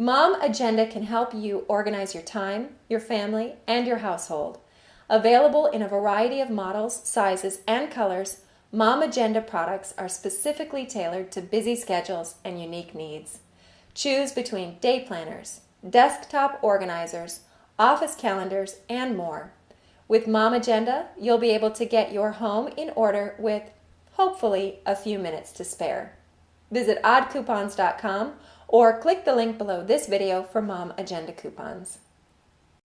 Mom Agenda can help you organize your time, your family, and your household. Available in a variety of models, sizes, and colors, Mom Agenda products are specifically tailored to busy schedules and unique needs. Choose between day planners, desktop organizers, office calendars, and more. With Mom Agenda, you'll be able to get your home in order with, hopefully, a few minutes to spare. Visit oddcoupons.com or click the link below this video for Mom Agenda coupons.